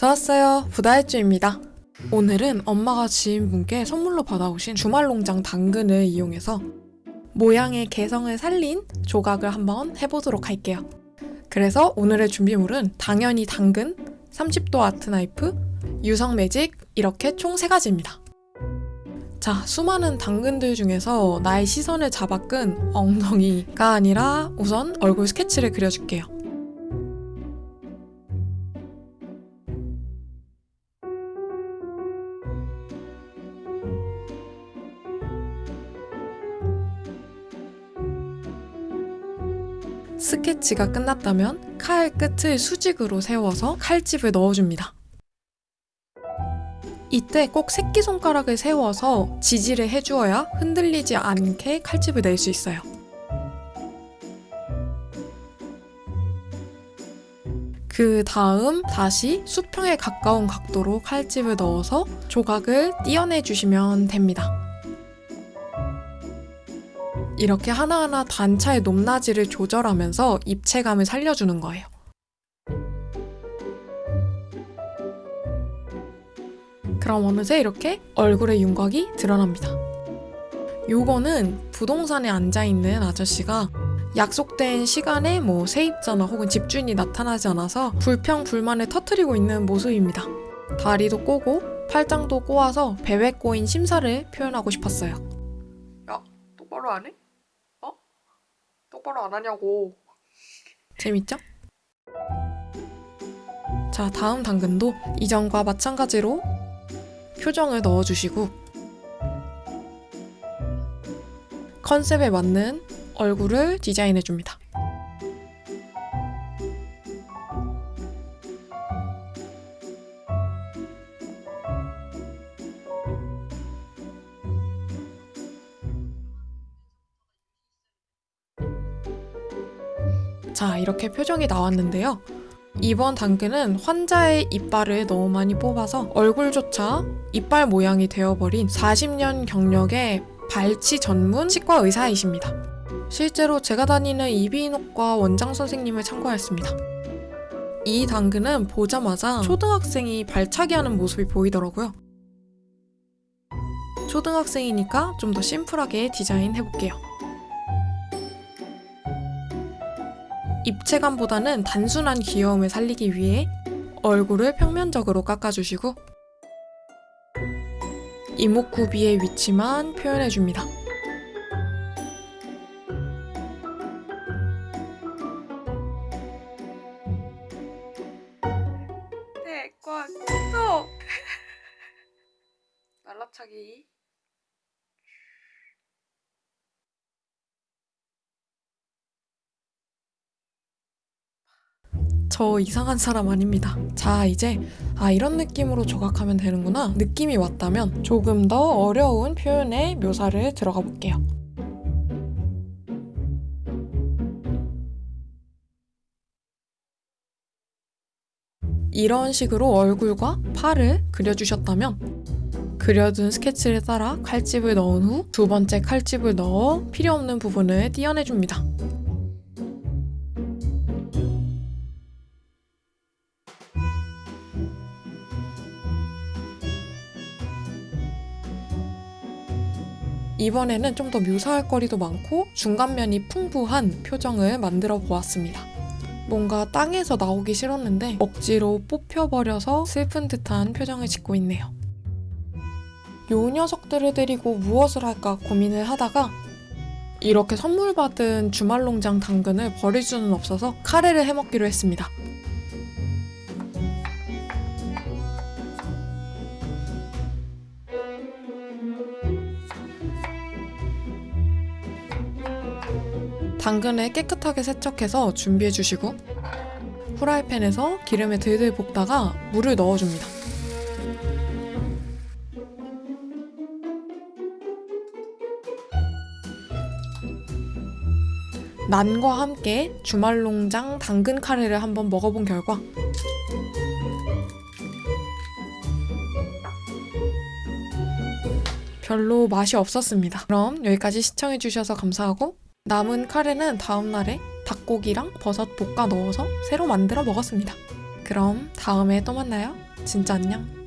좋았어요. 부다일주입니다. 오늘은 엄마가 지인분께 선물로 받아오신 주말농장 당근을 이용해서 모양의 개성을 살린 조각을 한번 해보도록 할게요. 그래서 오늘의 준비물은 당연히 당근, 30도 아트 나이프, 유성 매직 이렇게 총 3가지입니다. 자, 수많은 당근들 중에서 나의 시선을 잡아끈 엉덩이가 아니라 우선 얼굴 스케치를 그려줄게요. 스케치가 끝났다면 칼 끝을 수직으로 세워서 칼집을 넣어줍니다. 이때 꼭 새끼손가락을 세워서 지지를 해주어야 흔들리지 않게 칼집을 낼 수 있어요. 그 다음 다시 수평에 가까운 각도로 칼집을 넣어서 조각을 띄어내 주시면 됩니다. 이렇게 하나하나 단차의 높낮이를 조절하면서 입체감을 살려주는 거예요. 그럼 어느새 이렇게 얼굴의 윤곽이 드러납니다. 요거는 부동산에 앉아있는 아저씨가 약속된 시간에 뭐 세입자나 혹은 집주인이 나타나지 않아서 불평 불만을 터트리고 있는 모습입니다. 다리도 꼬고 팔짱도 꼬아서 배외 꼬인 심사를 표현하고 싶었어요. 야, 똑바로 안 해? 어? 똑바로 안 하냐고. 재밌죠? 자, 다음 당근도 이전과 마찬가지로 표정을 넣어주시고 컨셉에 맞는 얼굴을 디자인해줍니다. 자, 이렇게 표정이 나왔는데요. 이번 당근은 환자의 이빨을 너무 많이 뽑아서 얼굴조차 이빨 모양이 되어버린 40년 경력의 발치 전문 치과 의사이십니다. 실제로 제가 다니는 이비인후과 원장 선생님을 참고하였습니다. 이 당근은 보자마자 초등학생이 발차기 하는 모습이 보이더라고요. 초등학생이니까 좀 더 심플하게 디자인 해볼게요. 입체감보다는 단순한 귀여움을 살리기 위해 얼굴을 평면적으로 깎아주시고 이목구비의 위치만 표현해줍니다. 태권도 날라차기 저 이상한 사람 아닙니다. 자, 이제 아 이런 느낌으로 조각하면 되는구나 느낌이 왔다면 조금 더 어려운 표현의 묘사를 들어가 볼게요. 이런 식으로 얼굴과 팔을 그려주셨다면 그려둔 스케치를 따라 칼집을 넣은 후 두 번째 칼집을 넣어 필요 없는 부분을 띄어내줍니다. 이번에는 좀 더 묘사할 거리도 많고 중간면이 풍부한 표정을 만들어 보았습니다. 뭔가 땅에서 나오기 싫었는데 억지로 뽑혀버려서 슬픈 듯한 표정을 짓고 있네요. 요 녀석들을 데리고 무엇을 할까 고민을 하다가 이렇게 선물 받은 주말농장 당근을 버릴 수는 없어서 카레를 해먹기로 했습니다. 당근을 깨끗하게 세척해서 준비해 주시고 후라이팬에서 기름에 들들 볶다가 물을 넣어줍니다. 난과 함께 주말농장 당근 카레를 한번 먹어본 결과 별로 맛이 없었습니다. 그럼 여기까지 시청해주셔서 감사하고 남은 카레는 다음날에 닭고기랑 버섯 볶아 넣어서 새로 만들어 먹었습니다. 그럼 다음에 또 만나요. 진짜 안녕.